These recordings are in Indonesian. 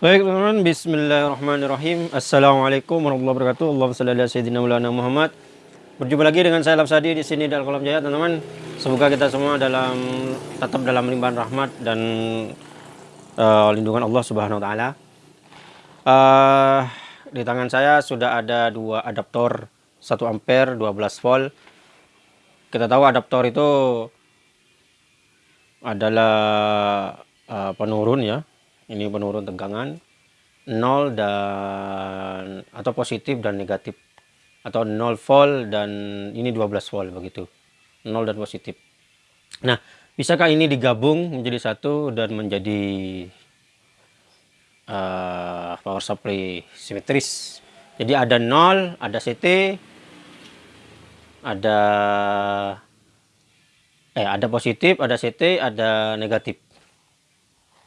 Baik teman-teman, bismillahirrahmanirrahim. Assalamualaikum warahmatullahi wabarakatuh. Allahumma salli ala sayyidina Maulana Muhammad. Berjumpa lagi dengan saya Lapsadi di sini dalam kolam jaya, teman-teman. Semoga kita semua dalam tetap dalam limpahan rahmat dan uh, lindungan Allah Subhanahu wa taala. Uh, di tangan saya sudah ada dua adaptor 1 ampere 12 volt. Kita tahu adaptor itu adalah uh, penurun ya ini penurun tegangan 0 dan atau positif dan negatif. Atau 0 volt dan ini 12 volt begitu. 0 dan positif. Nah bisakah ini digabung menjadi satu dan menjadi uh, power supply simetris? Jadi ada 0 ada CT ada eh ada positif ada CT ada negatif.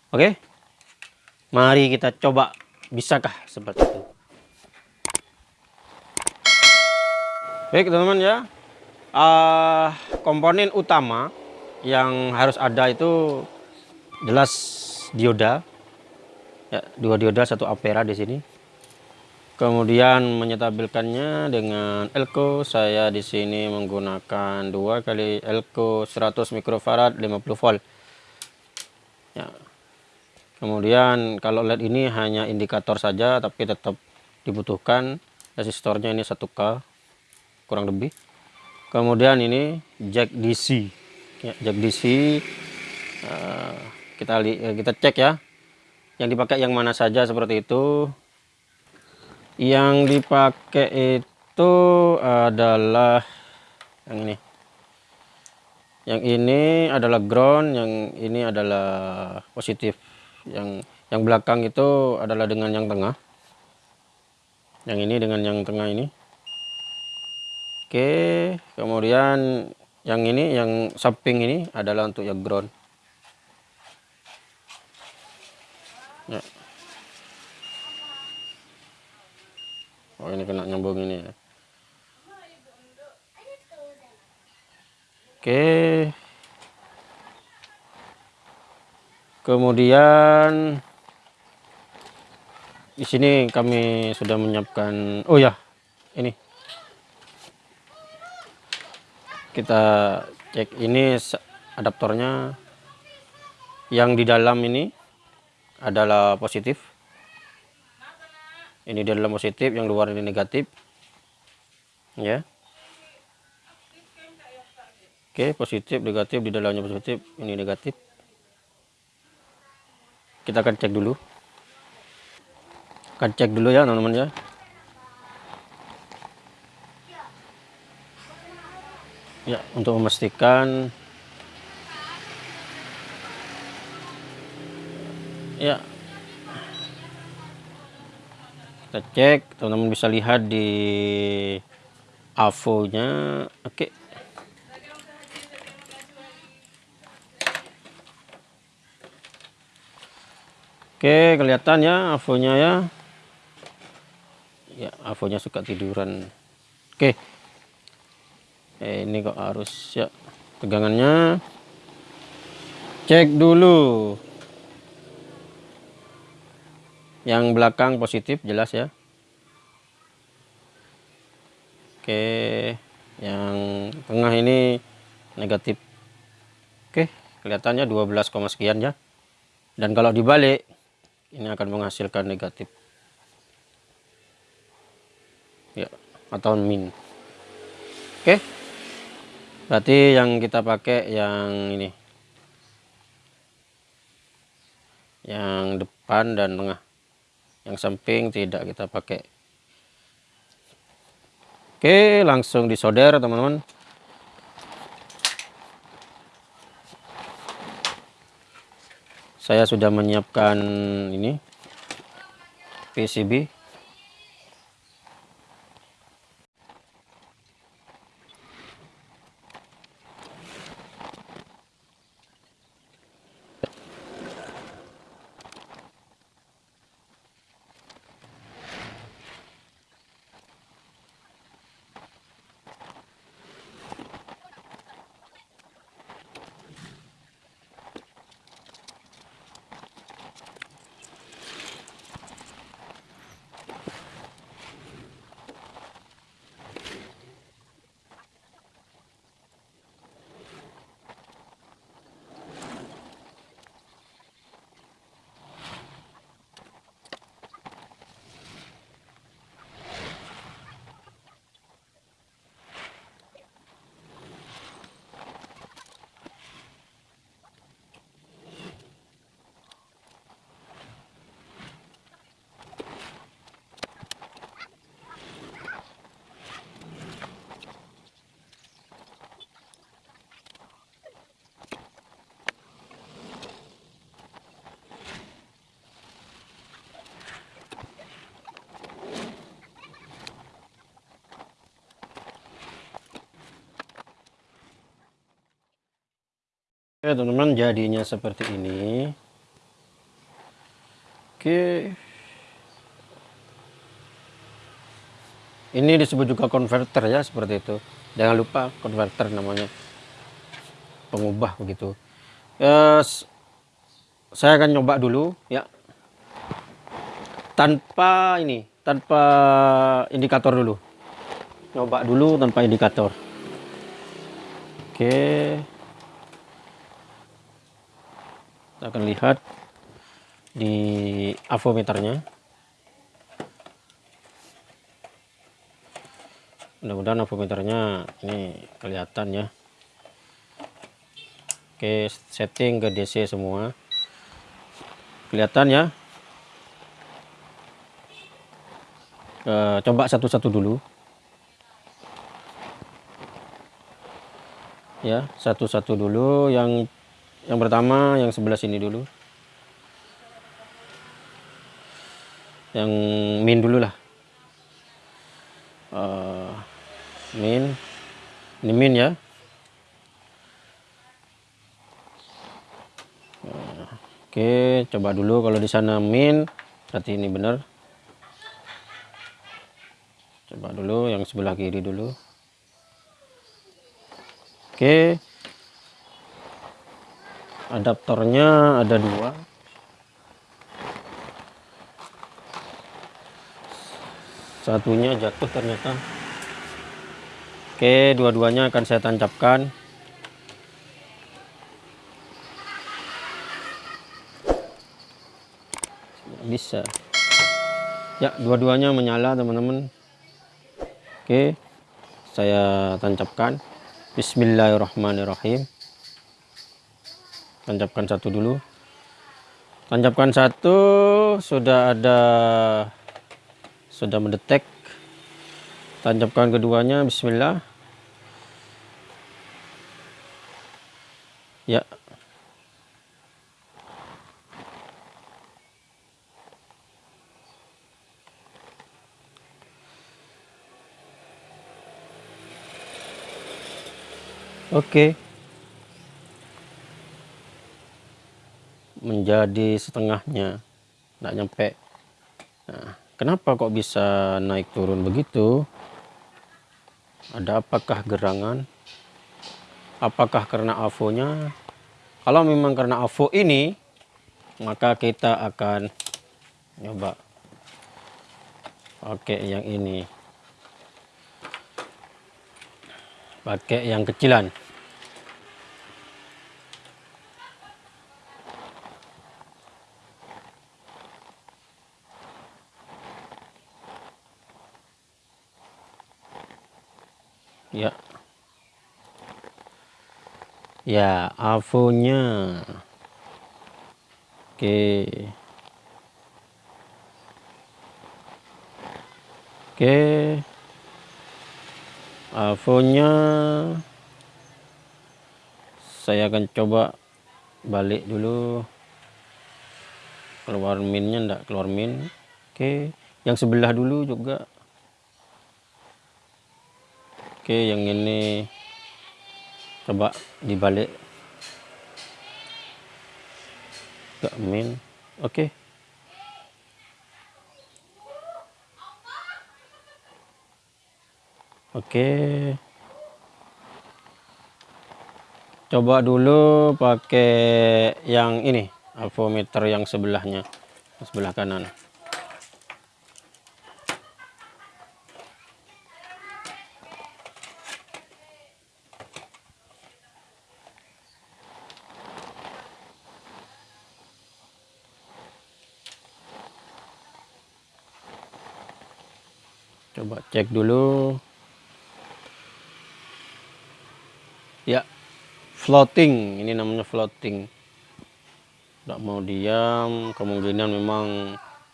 Oke? okay? Mari kita coba, bisakah seperti itu? Baik teman-teman ya, uh, komponen utama yang harus ada itu jelas dioda, ya, dua dioda satu ampera di sini. Kemudian menyetabilkannya dengan elko, saya di sini menggunakan dua kali elko 100 mikrofarad 50 volt. Ya, kemudian kalau LED ini hanya indikator saja tapi tetap dibutuhkan. Resistornya ini 1K kurang lebih. Kemudian ini jack DC ya, jack DC uh, eh, kita eh, kita cek ya. Yang dipakai yang mana saja seperti itu. Yang dipakai itu adalah yang ini. Yang ini adalah ground yang ini adalah positif yang yang belakang itu adalah dengan yang tengah. Yang ini dengan yang tengah ini. Oke kemudian yang ini yang samping ini adalah untuk yang ground. Ya. oh ini kena nyambung ini ya. Oke kemudian di sini kami sudah menyiapkan oh ya ini. Kita cek ini adaptornya. Yang di dalam ini adalah positif. Ini di dalam positif yang luar ini negatif. Ya. Oke positif negatif di dalamnya positif ini negatif kita akan cek dulu. Akan cek dulu ya teman-teman ya. Ya untuk memastikan. Ya. Kita cek teman-teman bisa lihat di AVO nya oke. okay. Oke, kelihatan ya avonya ya. Ya, avonya suka tiduran. Oke. Eh, ini kok harus ya tegangannya. Cek dulu. Yang belakang positif jelas ya. Oke, yang tengah ini negatif. Oke, kelihatannya 12, sekian ya. Dan kalau dibalik ini akan menghasilkan negatif. Ya atau min. Oke. Berarti yang kita pakai yang ini. Yang depan dan tengah. Yang samping tidak kita pakai. Oke langsung disolder teman-teman saya sudah menyiapkan ini PCB Oke teman-teman jadinya seperti ini. Oke. Ini disebut juga konverter ya seperti itu. Jangan lupa konverter namanya. Pengubah begitu. Yes, saya akan nyoba dulu ya. Tanpa ini tanpa indikator dulu. Nyoba dulu tanpa indikator. Oke kita akan lihat di avometernya. Mudah-mudahan avometernya ini kelihatan ya. Oke setting ke DC semua. Kelihatan ya. E, coba satu-satu dulu. Ya satu-satu dulu. Yang yang pertama yang sebelah sini dulu. Yang min dulu lah. Uh, min. Ini min ya. Oke coba dulu kalau di sana min berarti ini benar. Coba dulu yang sebelah kiri dulu. Oke adaptornya ada dua. Satunya jatuh ternyata. Oke dua-duanya akan saya tancapkan. Bisa. Ya dua-duanya menyala teman-teman. Oke saya tancapkan. Bismillahirrahmanirrahim tancapkan satu dulu. Tancapkan satu sudah ada sudah mendetek. Tancapkan keduanya bismillah. Ya. Oke. Menjadi setengahnya. Tidak nyampe. Nah, kenapa kok bisa naik turun begitu? Ada apakah gerangan? Apakah karena avonya? Kalau memang karena avo ini, maka kita akan coba pakai yang ini. Pakai yang kecilan. Ya. Ya avonya oke. Oke. Avonya saya akan coba balik dulu. Keluar minnya enggak keluar min. Oke. Yang sebelah dulu juga oke yang ini. Coba dibalik. Ke min oke. Oke. Coba dulu pakai yang ini avometer yang sebelahnya sebelah kanan coba cek dulu. Ya floating. Ini namanya floating. Tidak mau diam. Kemungkinan memang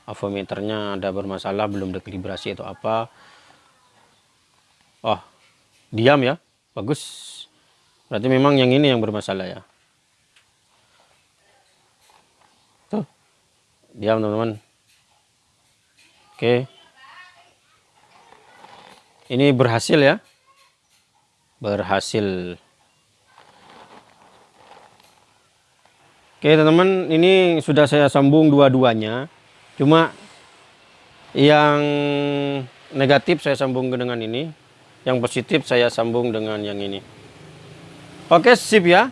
avometernya ada bermasalah belum dekalibrasi atau apa. Oh diam ya. Bagus. Berarti memang yang ini yang bermasalah ya. Tuh diam teman-teman. Oke. okay ini berhasil ya berhasil Oke teman-teman, ini sudah saya sambung dua-duanya. Cuma yang negatif saya sambung dengan ini, yang positif saya sambung dengan yang ini. Oke, sip ya.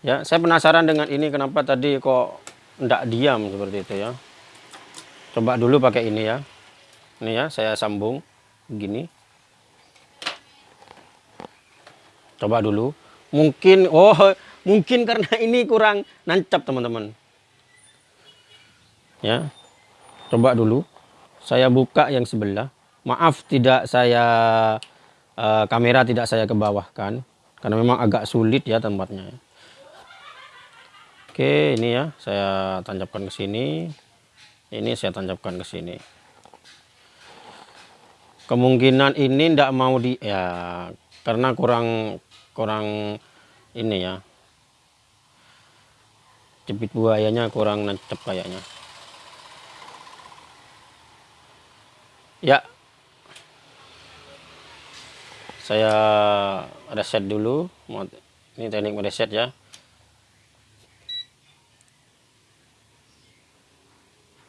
Ya, saya penasaran dengan ini kenapa tadi kok enggak diam seperti itu ya. Coba dulu pakai ini ya. Ini ya, saya sambung. Begini. Coba dulu. Mungkin oh mungkin karena ini kurang nancap teman-teman. Ya. Coba dulu. Saya buka yang sebelah. Maaf tidak saya uh, kamera tidak saya ke bawah kan. Karena memang agak sulit ya tempatnya oke ini ya. Saya tancapkan ke sini. Ini saya tancapkan ke sini kemungkinan ini tidak mau di ya karena kurang kurang ini ya. Jepit buayanya kurang nancep kayaknya. Ya. Saya reset dulu ini teknik mereset ya.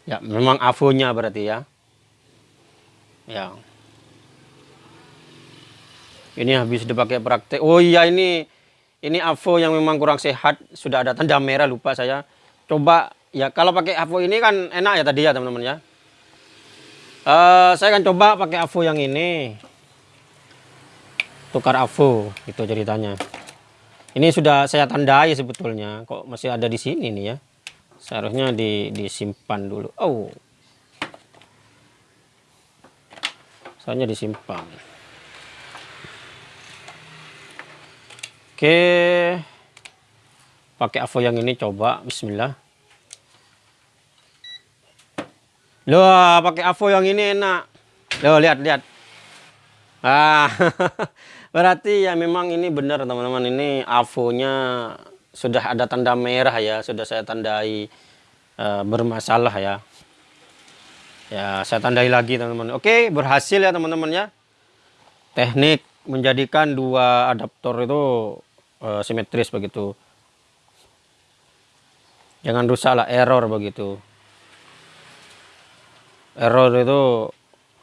Ya memang avonya berarti ya. Ya ini habis dipakai praktek. Oh iya ini ini avo yang memang kurang sehat. Sudah ada tanda merah lupa saya. Coba ya kalau pakai avo ini kan enak ya tadi ya teman-teman ya. Uh, saya akan coba pakai avo yang ini. Tukar avo itu ceritanya. Ini sudah saya tandai sebetulnya. Kok masih ada di sini nih ya? Seharusnya di, disimpan dulu. Oh. Soalnya disimpan Oke. Pakai avo yang ini coba bismillah. Loh, pakai avo yang ini enak. Loh, lihat lihat. Ah. berarti ya memang ini benar teman-teman ini avonya sudah ada tanda merah ya, sudah saya tandai uh, bermasalah ya. Ya, saya tandai lagi teman-teman. Oke, berhasil ya teman-teman ya. Teknik menjadikan dua adaptor itu uh, simetris begitu. Jangan rusak lah error begitu. Error itu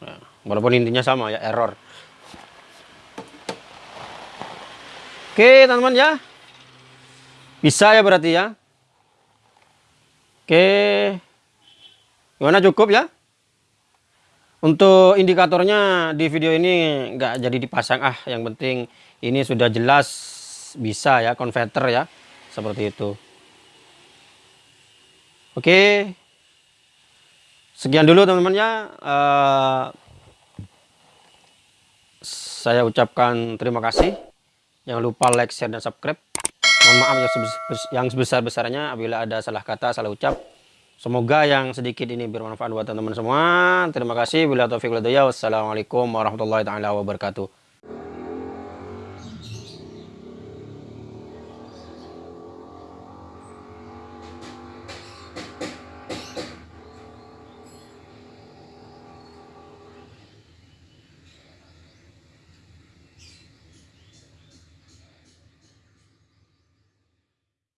ya, walaupun intinya sama ya error. Oke teman-teman ya. Bisa ya berarti ya. Oke. Gimana cukup ya? Untuk indikatornya di video ini nggak jadi dipasang. Ah yang penting ini sudah jelas bisa ya converter ya seperti itu. Oke. Sekian dulu teman-teman ya. Uh, saya ucapkan terima kasih. Jangan lupa like share dan subscribe. Mohon maaf yang sebesar-besarnya. Apabila ada salah kata salah ucap semoga yang sedikit ini bermanfaat buat teman-teman semua. Terima kasih. Bila wassalamualaikum warahmatullahi wabarakatuh